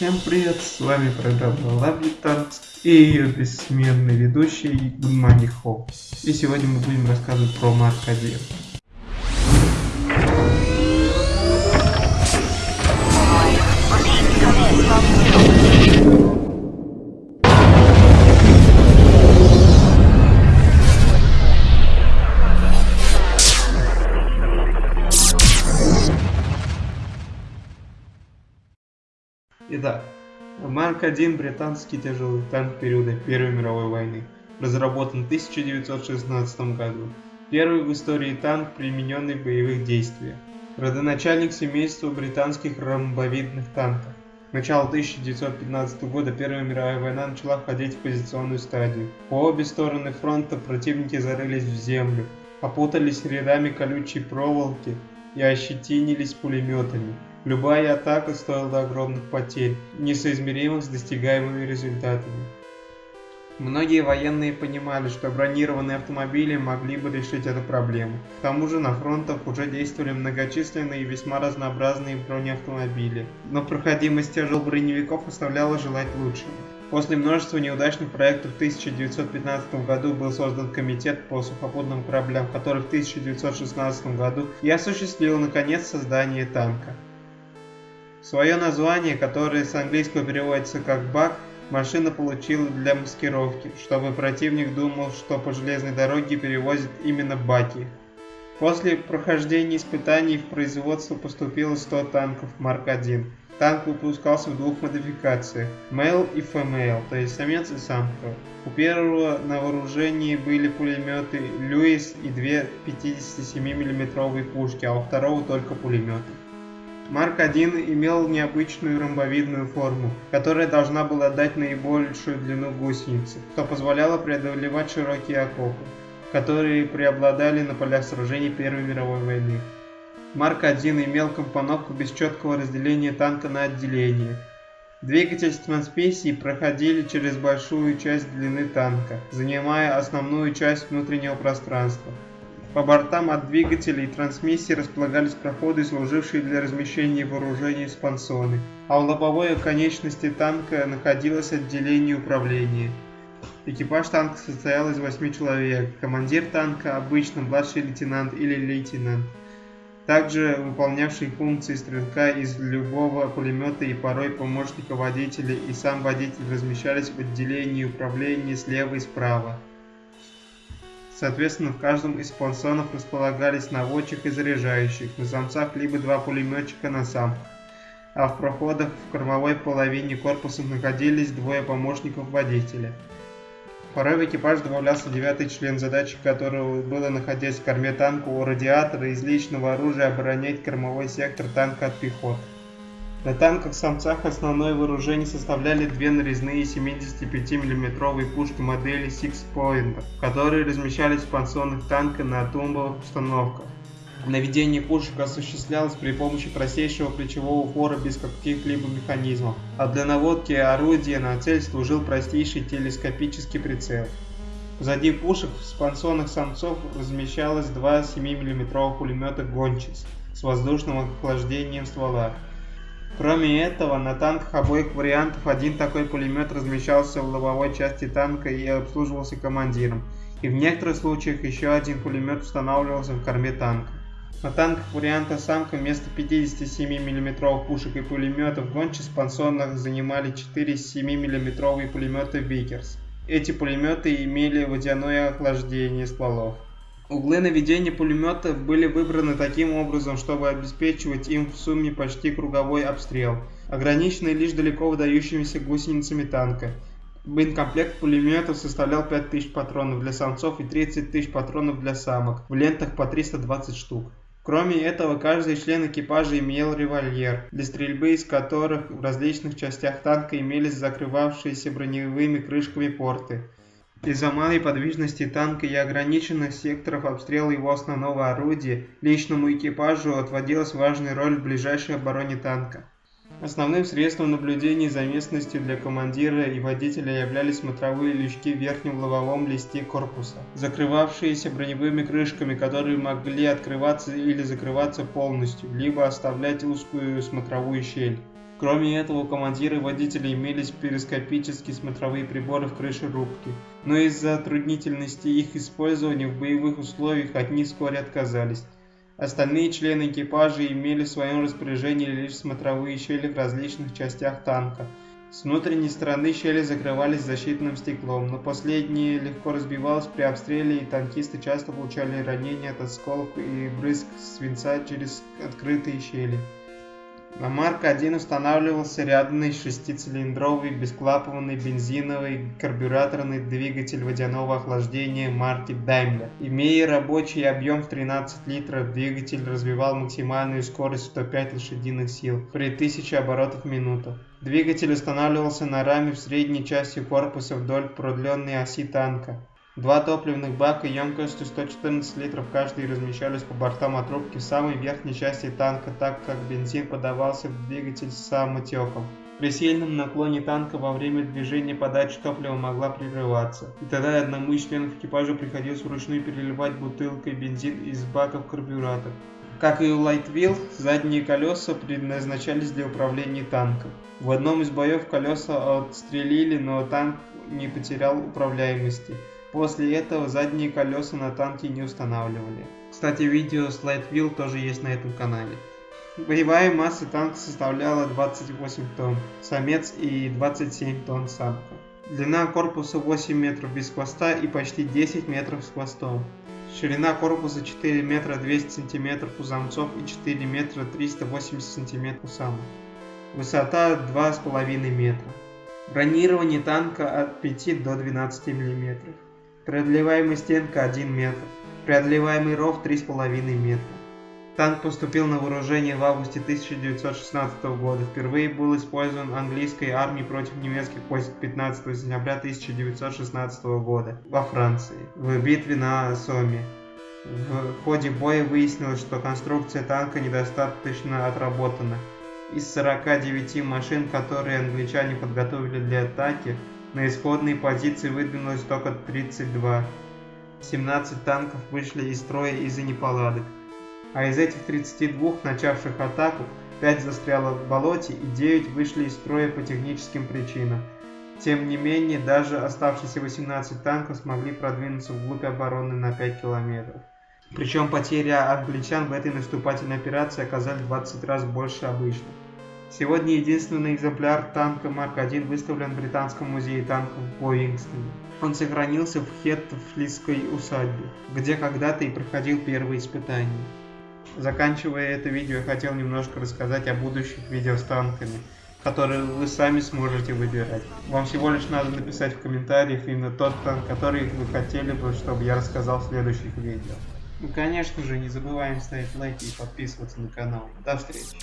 Всем привет, с вами программа Lovely и ее бессменный ведущий Money Hope. И сегодня мы будем рассказывать про Марк 1. Итак, Марк-1 британский тяжелый танк периода Первой мировой войны, разработан в 1916 году. Первый в истории танк, примененный в боевых действиях. Родоначальник семейства британских ромбовидных танков. Начало 1915 года Первая мировая война начала входить в позиционную стадию. По обе стороны фронта противники зарылись в землю, опутались рядами колючей проволоки и ощетинились пулеметами. Любая атака стоила огромных потерь, несоизмеримых с достигаемыми результатами. Многие военные понимали, что бронированные автомобили могли бы решить эту проблему. К тому же на фронтах уже действовали многочисленные и весьма разнообразные бронеавтомобили, но проходимость тяжелых броневиков оставляла желать лучшего. После множества неудачных проектов в 1915 году был создан комитет по сухопутным кораблям, который в 1916 году и осуществил наконец создание танка. Свое название, которое с английского переводится как «бак», машина получила для маскировки, чтобы противник думал, что по железной дороге перевозят именно баки. После прохождения испытаний в производство поступило 100 танков Марк-1. Танк выпускался в двух модификациях – Male и Female, то есть самец и самка. У первого на вооружении были пулеметы Льюис и две 57 мм пушки, а у второго только пулеметы. Марк-1 имел необычную ромбовидную форму, которая должна была дать наибольшую длину гусеницы, что позволяло преодолевать широкие окопы, которые преобладали на полях сражений Первой мировой войны. Марк-1 имел компоновку без четкого разделения танка на отделения. Двигатель с трансмиссией проходили через большую часть длины танка, занимая основную часть внутреннего пространства. По бортам от двигателей и трансмиссии располагались проходы, служившие для размещения вооружений спансоны, а у лобовой конечности танка находилось отделение управления. Экипаж танка состоял из 8 человек, командир танка обычно младший лейтенант или лейтенант, также выполнявший функции стрелка из любого пулемета и порой помощника водителя и сам водитель размещались в отделении управления слева и справа. Соответственно, в каждом из спонсонов располагались наводчик и заряжающих, на самцах либо два пулеметчика на самках, а в проходах в кормовой половине корпуса находились двое помощников водителя. Порой в экипаж добавлялся девятый член, задачей которого было, находясь в корме танка у радиатора из личного оружия, оборонять кормовой сектор танка от пехоты. На танках-самцах основное вооружение составляли две нарезные 75 мм пушки модели Six Point, которые размещались в пансонных танка на тумбовых установках. Наведение пушек осуществлялось при помощи простейшего плечевого упора без каких-либо механизмов, а для наводки орудия на цель служил простейший телескопический прицел. Позади пушек в спансонных самцов размещалось два 7 мм пулемета «Гончис» с воздушным охлаждением ствола. Кроме этого, на танках обоих вариантов один такой пулемет размещался в лобовой части танка и обслуживался командиром, и в некоторых случаях еще один пулемет устанавливался в корме танка. На танках варианта «Самка» вместо 57 мм пушек и пулеметов «Гочкис» в спонсонах занимали 4 7 мм пулеметы «Викерс». Эти пулеметы имели водяное охлаждение стволов. Углы наведения пулеметов были выбраны таким образом, чтобы обеспечивать им в сумме почти круговой обстрел, ограниченный лишь далеко выдающимися гусеницами танка. Боекомплект пулеметов составлял 5000 патронов для самцов и 30 тысяч патронов для самок, в лентах по 320 штук. Кроме этого, каждый член экипажа имел револьвер, для стрельбы из которых в различных частях танка имелись закрывавшиеся броневыми крышками порты. Из-за малой подвижности танка и ограниченных секторов обстрела его основного орудия, личному экипажу отводилась важная роль в ближайшей обороне танка. Основным средством наблюдения за местностью для командира и водителя являлись смотровые лючки в верхнем лобовом листе корпуса, закрывавшиеся броневыми крышками, которые могли открываться или закрываться полностью, либо оставлять узкую смотровую щель. Кроме этого, у командира и водителя имелись перископические смотровые приборы в крыше рубки, но из-за затруднительности их использования в боевых условиях от них вскоре отказались. Остальные члены экипажа имели в своем распоряжении лишь смотровые щели в различных частях танка. С внутренней стороны щели закрывались защитным стеклом, но последнее легко разбивалось при обстреле и танкисты часто получали ранения от осколков и брызг свинца через открытые щели. На Марк-1 устанавливался рядный шестицилиндровый бесклапанный бензиновый карбюраторный двигатель водяного охлаждения марки Daimler. Имея рабочий объем в 13 литров, двигатель развивал максимальную скорость 105 лошадиных сил при 1000 оборотов в минуту. Двигатель устанавливался на раме в средней части корпуса вдоль продленной оси танка. Два топливных бака емкостью 114 литров каждый размещались по бортам отрубки в самой верхней части танка, так как бензин подавался в двигатель самотеком. При сильном наклоне танка во время движения подача топлива могла прерываться, и тогда одному из членов экипажа приходилось вручную переливать бутылкой бензин из бака в карбюратор. Как и у Лайтвилл, задние колеса предназначались для управления танком. В одном из боев колеса отстрелили, но танк не потерял управляемости. После этого задние колеса на танке не устанавливали. Кстати, видео с Light тоже есть на этом канале. Боевая масса танка составляла 28 тонн, самец и 27 тонн самка. Длина корпуса 8 метров без хвоста и почти 10 метров с хвостом. Ширина корпуса 4 метра 200 сантиметров у самцов и 4 метра 380 сантиметров у самок. Высота 2,5 метра. Бронирование танка от 5 до 12 миллиметров. Преодолеваемая стенка 1 метр. Преодолеваемый ров 3,5 метра. Танк поступил на вооружение в августе 1916 года. Впервые был использован английской армией против немецких войск 15 сентября 1916 года во Франции в битве на Соме. В ходе боя выяснилось, что конструкция танка недостаточно отработана. Из 49 машин, которые англичане подготовили для атаки, на исходные позиции выдвинулось только 32. 17 танков вышли из строя из-за неполадок. А из этих 32 начавших атаку, 5 застряло в болоте и 9 вышли из строя по техническим причинам. Тем не менее, даже оставшиеся 18 танков смогли продвинуться вглубь обороны на 5 километров. Причем потери англичан в этой наступательной операции оказались 20 раз больше обычных. Сегодня единственный экземпляр танка Марк-1 выставлен в Британском музее танков в Боингстоне. Он сохранился в Хеттфлисской усадьбе, где когда-то и проходил первые испытания. Заканчивая это видео, я хотел немножко рассказать о будущих видео с танками, которые вы сами сможете выбирать. Вам всего лишь надо написать в комментариях именно тот танк, который вы хотели бы, чтобы я рассказал в следующих видео. Ну конечно же, не забываем ставить лайки и подписываться на канал. До встречи!